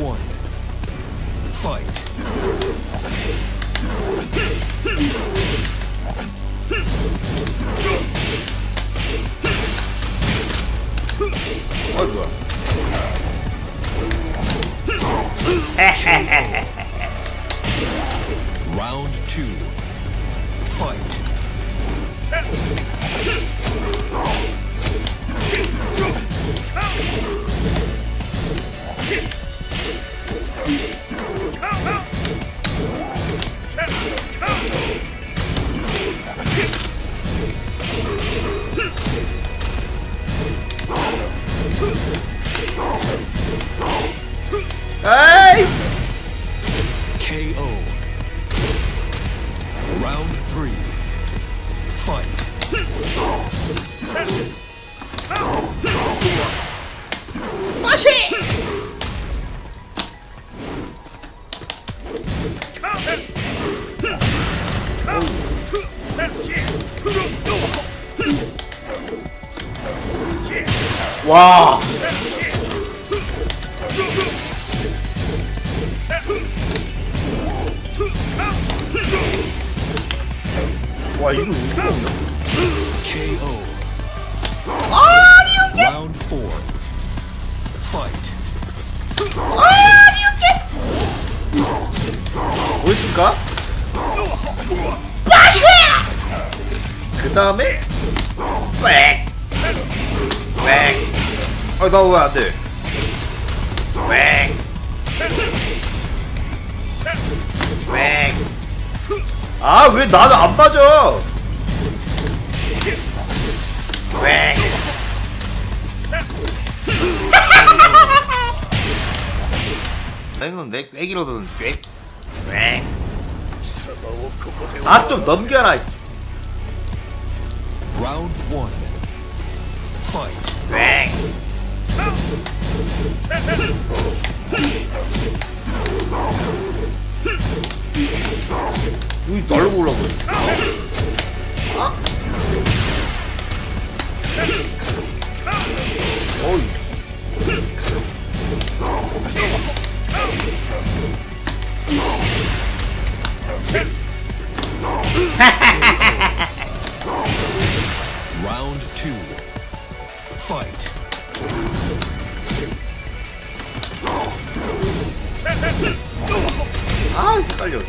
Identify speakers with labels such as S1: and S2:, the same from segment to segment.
S1: one. Fight.
S2: 어 뭐야
S1: Round two. Fight. Huh.
S2: 와 와, 이거 이거?
S1: KO. Round four. Fight.
S2: 보여줄까? 그 다음에 빽! 빽! 아, 나왜 안 돼? 빽! 빽! 아, 왜 나는 안 빠져? 빽! 했는데 꽥이로든 꽥! 꽥! 아, 좀 넘겨라!
S1: Round one. Fight.
S2: 꽥! 여기 아? 어이
S1: Round Fight.
S2: 아 헷갈려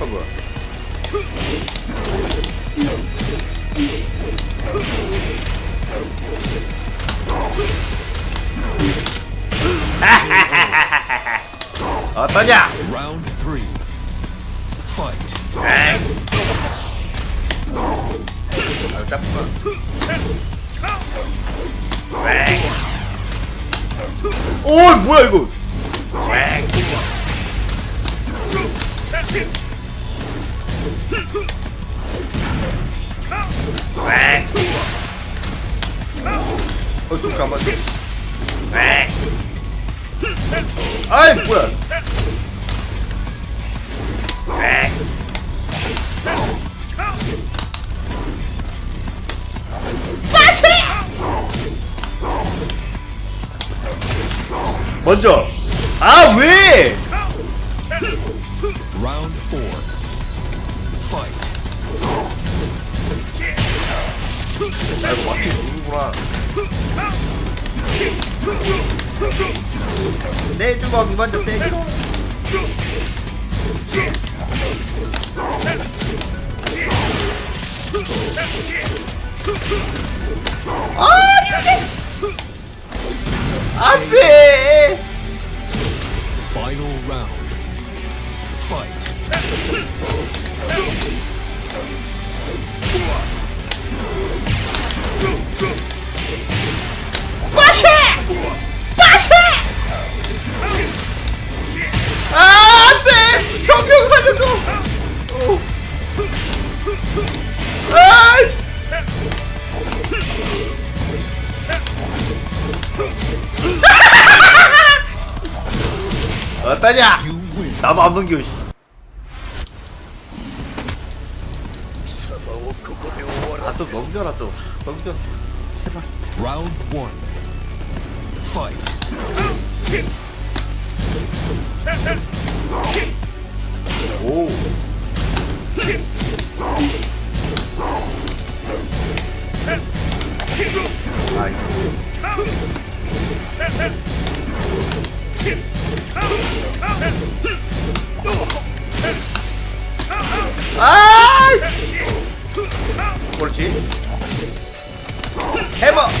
S2: 아 뭐야 어떠냐?
S1: Round three. Fight.
S2: 에이. 아, 짬뽕. 에이. 오, 뭐야 이거? 에이. 에이. 어, 좀 가만. 에이. 아이, 뭐야? 먼저. 아 왜? 아 이거 맞게 죽는구나. 내 주먹이 먼저 세지로. 아, 아, 안 돼. 병병 살려줘. 오. 아이씨. 어떠냐?
S1: You win.
S2: 나도 안 넘겨. 아, 좀 넘겨라 좀. 넘겨.
S1: Round one. Fight.
S2: 오. 아이고. 해봐.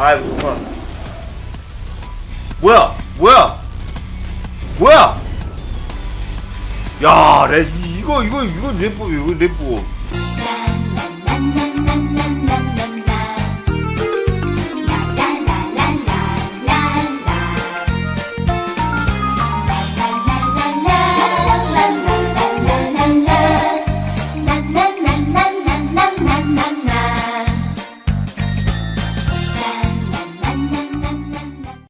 S2: 아이 뭐야? 뭐야? 뭐야? 뭐야? 야, 레 이거 이거 이거 래퍼 이거 래퍼.